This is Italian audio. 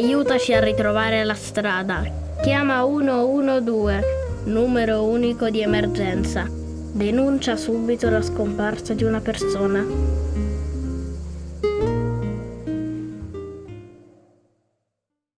aiutaci a ritrovare la strada. Chiama 112, numero unico di emergenza. Denuncia subito la scomparsa di una persona.